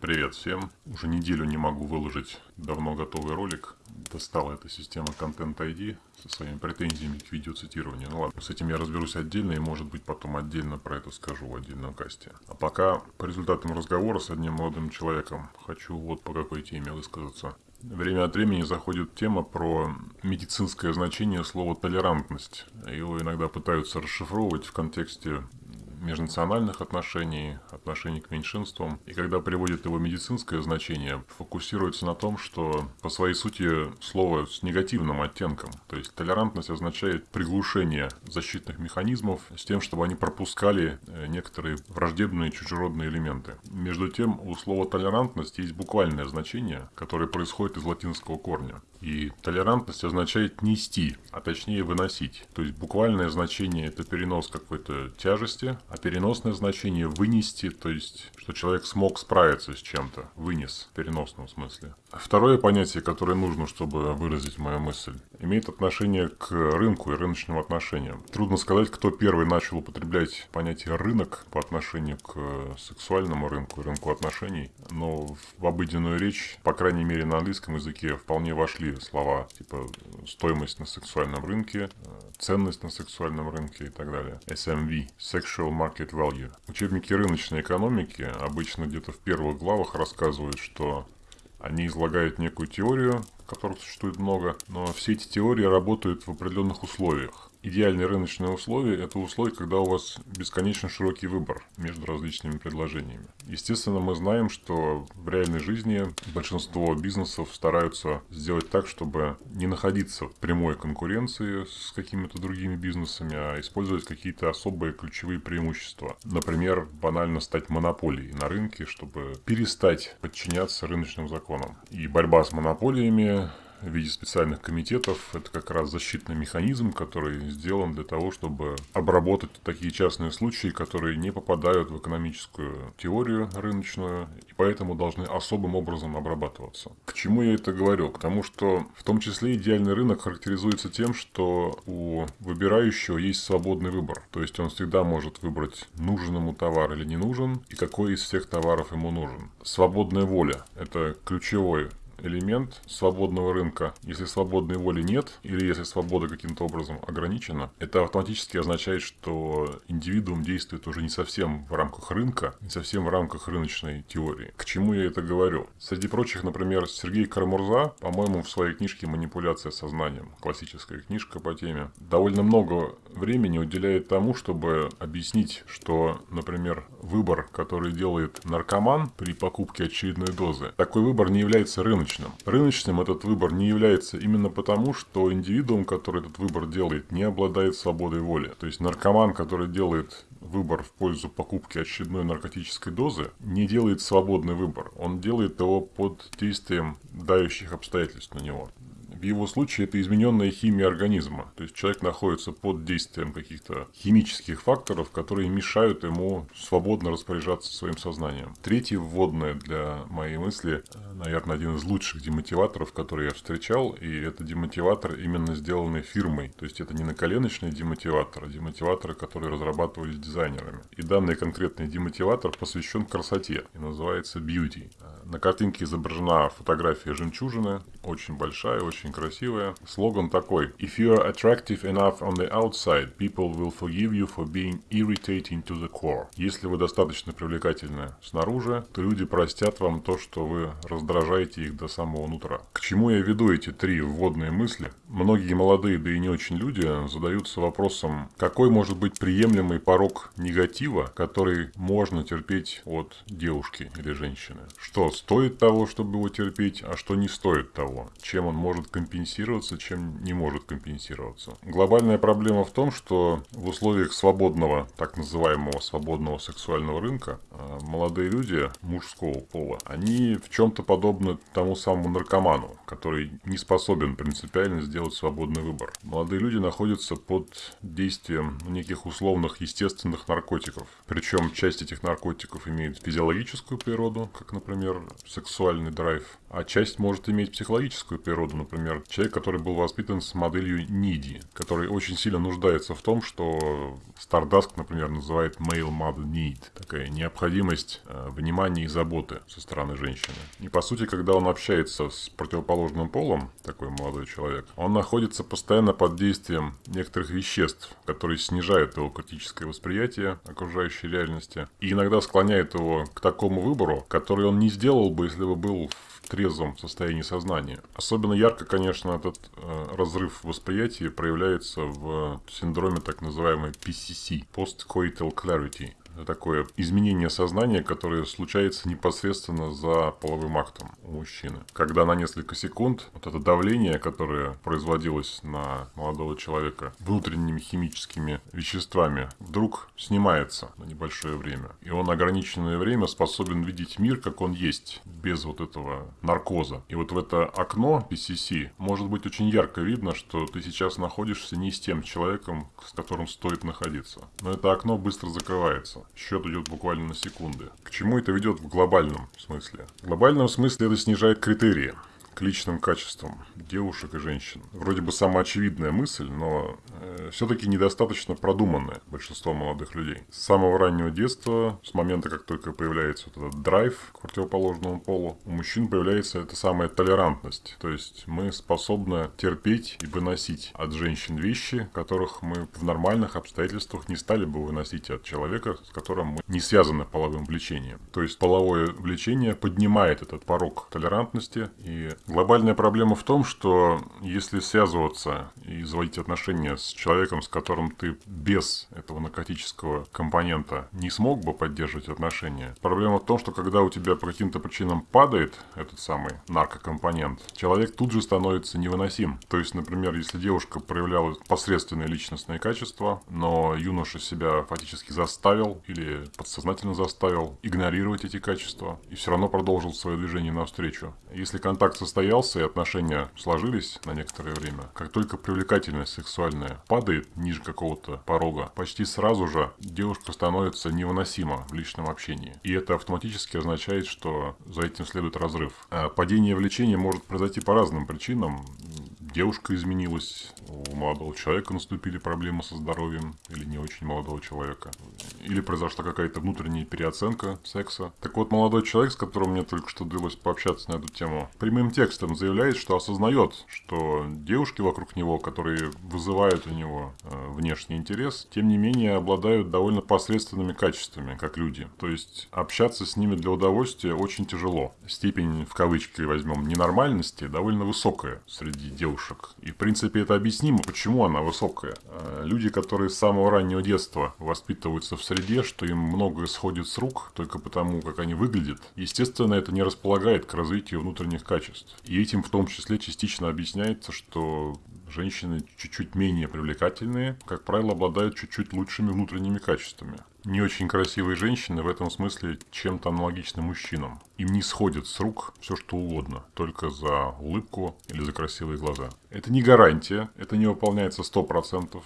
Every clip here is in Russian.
Привет всем. Уже неделю не могу выложить давно готовый ролик. Достала эта система Content ID со своими претензиями к видеоцитированию. Ну ладно, с этим я разберусь отдельно и может быть потом отдельно про это скажу в отдельном касте. А пока по результатам разговора с одним молодым человеком хочу вот по какой теме высказаться. Время от времени заходит тема про медицинское значение слова «толерантность». Его иногда пытаются расшифровывать в контексте межнациональных отношений, отношений к меньшинствам. И когда приводит его медицинское значение, фокусируется на том, что по своей сути слово с негативным оттенком. То есть толерантность означает приглушение защитных механизмов с тем, чтобы они пропускали э, некоторые враждебные чужеродные элементы. Между тем, у слова толерантность есть буквальное значение, которое происходит из латинского корня. И толерантность означает нести, а точнее выносить. То есть буквальное значение это перенос какой-то тяжести, а переносное значение вынести, то есть что человек смог справиться с чем-то, вынес в переносном смысле. Второе понятие, которое нужно, чтобы выразить мою мысль, имеет отношение к рынку и рыночным отношениям. Трудно сказать, кто первый начал употреблять понятие рынок по отношению к сексуальному рынку и рынку отношений, но в обыденную речь, по крайней мере на английском языке, вполне вошли слова типа стоимость на сексуальном рынке, ценность на сексуальном рынке и так далее. SMV – Sexual Market Value. Учебники рыночной экономики обычно где-то в первых главах рассказывают, что они излагают некую теорию, которых существует много, но все эти теории работают в определенных условиях идеальные рыночные условия – это условия, когда у вас бесконечно широкий выбор между различными предложениями. Естественно, мы знаем, что в реальной жизни большинство бизнесов стараются сделать так, чтобы не находиться в прямой конкуренции с какими-то другими бизнесами, а использовать какие-то особые ключевые преимущества. Например, банально стать монополией на рынке, чтобы перестать подчиняться рыночным законам. И борьба с монополиями в виде специальных комитетов. Это как раз защитный механизм, который сделан для того, чтобы обработать такие частные случаи, которые не попадают в экономическую теорию рыночную и поэтому должны особым образом обрабатываться. К чему я это говорю? К тому, что в том числе идеальный рынок характеризуется тем, что у выбирающего есть свободный выбор. То есть он всегда может выбрать, нужен ему товар или не нужен, и какой из всех товаров ему нужен. Свободная воля – это ключевой элемент свободного рынка. Если свободной воли нет, или если свобода каким-то образом ограничена, это автоматически означает, что индивидуум действует уже не совсем в рамках рынка, не совсем в рамках рыночной теории. К чему я это говорю? Среди прочих, например, Сергей Карамурза, по-моему, в своей книжке «Манипуляция сознанием», классическая книжка по теме, довольно много времени уделяет тому, чтобы объяснить, что, например, выбор, который делает наркоман при покупке очередной дозы, такой выбор не является рыночным рыночным. Этот выбор не является именно потому, что индивидуум, который этот выбор делает, не обладает свободой воли. То есть наркоман, который делает выбор в пользу покупки очередной наркотической дозы, не делает свободный выбор. Он делает его под действием дающих обстоятельств на него. В его случае это измененная химия организма. То есть человек находится под действием каких-то химических факторов, которые мешают ему свободно распоряжаться своим сознанием. Третье вводное для моей мысли, наверное, один из лучших демотиваторов, который я встречал, и это демотиватор именно сделанный фирмой. То есть это не наколеночный демотиватор, а демотиваторы, которые разрабатывались дизайнерами. И данный конкретный демотиватор посвящен красоте и называется Beauty. На картинке изображена фотография жемчужины, очень большая, очень красивая. Слоган такой. If you are attractive enough on the outside, people will forgive you for being irritating to the core. Если вы достаточно привлекательны снаружи, то люди простят вам то, что вы раздражаете их до самого нутра. К чему я веду эти три вводные мысли? Многие молодые, да и не очень люди задаются вопросом, какой может быть приемлемый порог негатива, который можно терпеть от девушки или женщины. Что стоит того, чтобы его терпеть, а что не стоит того. Чем он может компенсироваться, чем не может компенсироваться. Глобальная проблема в том, что в условиях свободного, так называемого свободного сексуального рынка, а, молодые люди мужского пола, они в чем-то подобны тому самому наркоману, который не способен принципиально сделать свободный выбор. Молодые люди находятся под действием неких условных естественных наркотиков. Причем часть этих наркотиков имеет физиологическую природу, как, например, сексуальный драйв, а часть может иметь психологическую природу. Например, человек, который был воспитан с моделью Ниди, который очень сильно нуждается в том, что Stardust, например, называет male mother need. Такая необходимость э, внимания и заботы со стороны женщины. И по сути, когда он общается с противоположным полом, такой молодой человек, он находится постоянно под действием некоторых веществ, которые снижают его критическое восприятие окружающей реальности и иногда склоняют его к такому выбору, который он не сделал бы, если бы был в трезвом состоянии сознания. Особенно ярко, конечно, этот э, разрыв восприятия проявляется в синдроме так называемой PCC – Post-Coital Clarity такое изменение сознания, которое случается непосредственно за половым актом у мужчины. Когда на несколько секунд вот это давление, которое производилось на молодого человека внутренними химическими веществами, вдруг снимается на небольшое время. И он ограниченное время способен видеть мир, как он есть, без вот этого наркоза. И вот в это окно PCC может быть очень ярко видно, что ты сейчас находишься не с тем человеком, с которым стоит находиться. Но это окно быстро закрывается счет идет буквально на секунды. К чему это ведет в глобальном смысле? В глобальном смысле это снижает критерии к личным качествам девушек и женщин. Вроде бы самоочевидная мысль, но э, все-таки недостаточно продуманная большинство молодых людей. С самого раннего детства, с момента, как только появляется вот этот драйв к противоположному полу, у мужчин появляется эта самая толерантность. То есть мы способны терпеть и выносить от женщин вещи, которых мы в нормальных обстоятельствах не стали бы выносить от человека, с которым мы не связаны половым влечением. То есть половое влечение поднимает этот порог толерантности и Глобальная проблема в том, что если связываться и заводить отношения с человеком, с которым ты без этого наркотического компонента не смог бы поддерживать отношения, проблема в том, что когда у тебя по каким-то причинам падает этот самый наркокомпонент, человек тут же становится невыносим. То есть, например, если девушка проявляла посредственные личностные качества, но юноша себя фактически заставил или подсознательно заставил игнорировать эти качества и все равно продолжил свое движение навстречу. Если контакт состоится состоялся и отношения сложились на некоторое время, как только привлекательность сексуальная падает ниже какого-то порога, почти сразу же девушка становится невыносима в личном общении. И это автоматически означает, что за этим следует разрыв. А падение влечения может произойти по разным причинам девушка изменилась, у молодого человека наступили проблемы со здоровьем, или не очень молодого человека, или произошла какая-то внутренняя переоценка секса. Так вот, молодой человек, с которым мне только что удалось пообщаться на эту тему, прямым текстом заявляет, что осознает, что девушки вокруг него, которые вызывают у него э, внешний интерес, тем не менее обладают довольно посредственными качествами, как люди. То есть общаться с ними для удовольствия очень тяжело. Степень, в кавычки возьмем, ненормальности довольно высокая среди девушек девушек. И, в принципе, это объяснимо, почему она высокая. Э, люди, которые с самого раннего детства воспитываются в среде, что им многое сходит с рук только потому, как они выглядят, естественно, это не располагает к развитию внутренних качеств. И этим в том числе частично объясняется, что женщины чуть-чуть менее привлекательные, как правило, обладают чуть-чуть лучшими внутренними качествами не очень красивые женщины в этом смысле чем-то аналогичны мужчинам. Им не сходит с рук все что угодно, только за улыбку или за красивые глаза. Это не гарантия, это не выполняется 100%.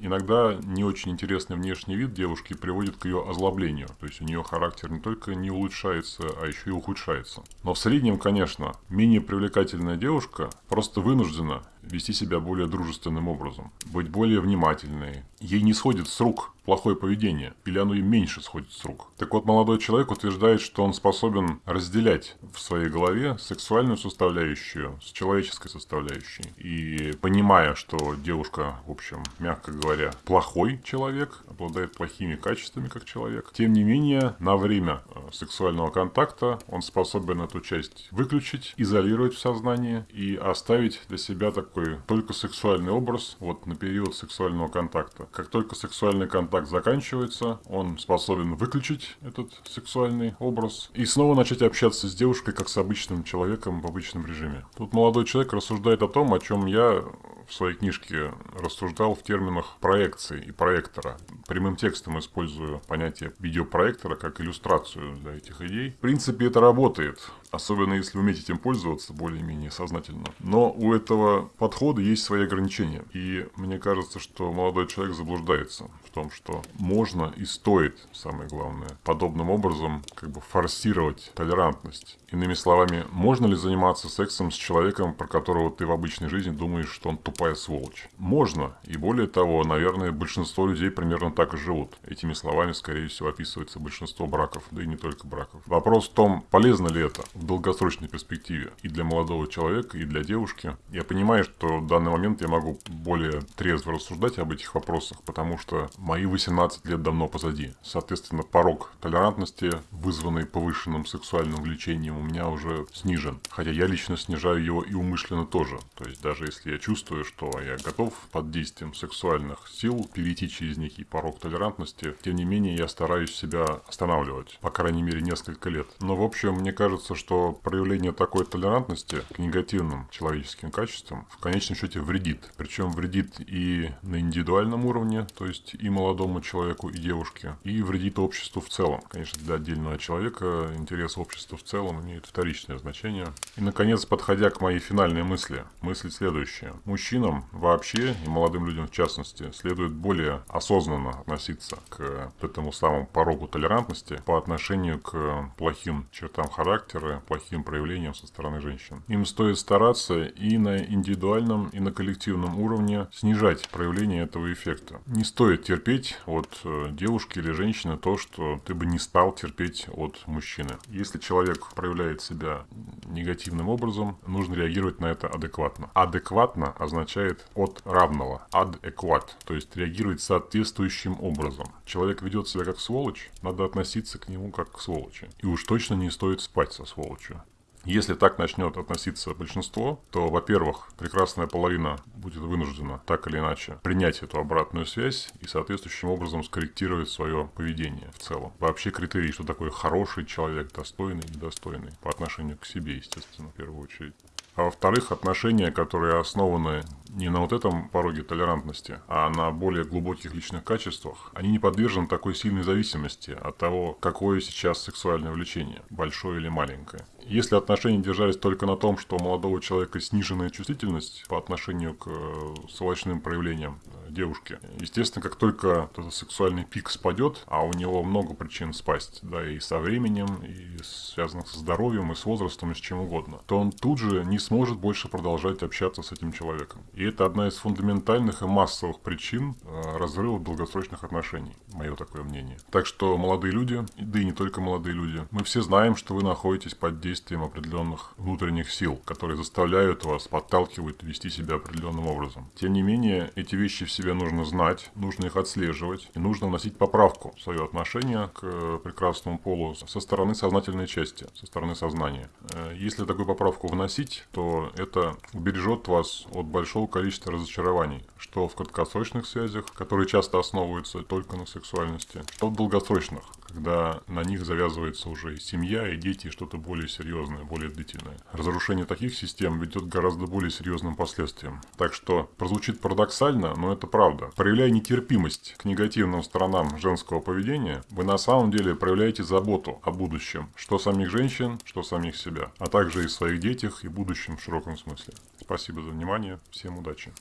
Иногда не очень интересный внешний вид девушки приводит к ее озлоблению. То есть у нее характер не только не улучшается, а еще и ухудшается. Но в среднем, конечно, менее привлекательная девушка просто вынуждена вести себя более дружественным образом, быть более внимательной. Ей не сходит с рук плохое поведение, или оно им меньше сходит с рук. Так вот, молодой человек утверждает, что он способен разделять в своей голове сексуальную составляющую с человеческой составляющей. И понимая, что девушка, в общем, мягко говоря, плохой человек, обладает плохими качествами как человек, тем не менее, на время э, сексуального контакта он способен эту часть выключить, изолировать в сознании и оставить для себя такой только сексуальный образ вот на период сексуального контакта. Как только сексуальный контакт заканчивается, он способен выключить этот сексуальный образ и снова начать общаться с девушкой, как с обычным человеком в обычном режиме. Тут молодой человек рассуждает о том, о чем я в своей книжке рассуждал в терминах проекции и проектора. Прямым текстом использую понятие видеопроектора как иллюстрацию для этих идей. В принципе, это работает. Особенно если уметь этим пользоваться более-менее сознательно. Но у этого подхода есть свои ограничения. И мне кажется, что молодой человек заблуждается в том, что можно и стоит, самое главное, подобным образом как бы форсировать толерантность. Иными словами, можно ли заниматься сексом с человеком, про которого ты в обычной жизни думаешь, что он тупая сволочь? Можно. И более того, наверное, большинство людей примерно так и живут. Этими словами, скорее всего, описывается большинство браков, да и не только браков. Вопрос в том, полезно ли это в долгосрочной перспективе и для молодого человека, и для девушки. Я понимаю, что в данный момент я могу более трезво рассуждать об этих вопросах, потому что мои 18 лет давно позади. Соответственно, порог толерантности, вызванный повышенным сексуальным влечением меня уже снижен. Хотя я лично снижаю его и умышленно тоже. То есть даже если я чувствую, что я готов под действием сексуальных сил перейти через некий порог толерантности, тем не менее я стараюсь себя останавливать. По крайней мере несколько лет. Но в общем, мне кажется, что проявление такой толерантности к негативным человеческим качествам в конечном счете вредит. Причем вредит и на индивидуальном уровне, то есть и молодому человеку, и девушке, и вредит обществу в целом. Конечно, для отдельного человека интерес общества в целом имеет вторичное значение. И, наконец, подходя к моей финальной мысли, мысль следующая. Мужчинам вообще, и молодым людям в частности, следует более осознанно относиться к этому самому порогу толерантности по отношению к плохим чертам характера, плохим проявлениям со стороны женщин. Им стоит стараться и на индивидуальном, и на коллективном уровне снижать проявление этого эффекта. Не стоит терпеть от э, девушки или женщины то, что ты бы не стал терпеть от мужчины. Если человек проявляет себя негативным образом, нужно реагировать на это адекватно. Адекватно означает от равного. Адекват. То есть реагировать соответствующим образом. Человек ведет себя как сволочь, надо относиться к нему как к сволочи. И уж точно не стоит спать со сволочью. Если так начнет относиться большинство, то, во-первых, прекрасная половина будет вынуждена так или иначе принять эту обратную связь и соответствующим образом скорректировать свое поведение в целом. Вообще критерий, что такое хороший человек, достойный, недостойный, по отношению к себе, естественно, в первую очередь. А во-вторых, отношения, которые основаны не на вот этом пороге толерантности, а на более глубоких личных качествах, они не подвержены такой сильной зависимости от того, какое сейчас сексуальное влечение, большое или маленькое. Если отношения держались только на том, что у молодого человека сниженная чувствительность по отношению к э, сволочным проявлениям девушки, естественно, как только этот сексуальный пик спадет, а у него много причин спасть, да, и со временем, и связанных со здоровьем, и с возрастом, и с чем угодно, то он тут же не сможет больше продолжать общаться с этим человеком. И это одна из фундаментальных и массовых причин э, разрыва долгосрочных отношений, мое такое мнение. Так что молодые люди, да и не только молодые люди, мы все знаем, что вы находитесь под действием определенных внутренних сил, которые заставляют вас, подталкивают вести себя определенным образом. Тем не менее, эти вещи в себе нужно знать, нужно их отслеживать и нужно вносить поправку в свое отношение к прекрасному полу со стороны сознательной части, со стороны сознания. Э, если такую поправку вносить, то это убережет вас от большого количества разочарований, что в краткосрочных связях, которые часто основываются только на сексуальности, что в долгосрочных, когда на них завязывается уже и семья, и дети, и что-то более серьезное, более длительное. Разрушение таких систем ведет к гораздо более серьезным последствиям. Так что прозвучит парадоксально, но это правда. Проявляя нетерпимость к негативным сторонам женского поведения, вы на самом деле проявляете заботу о будущем, что самих женщин, что самих себя, а также и своих детях и будущем в широком смысле. Спасибо за внимание, всем удачи.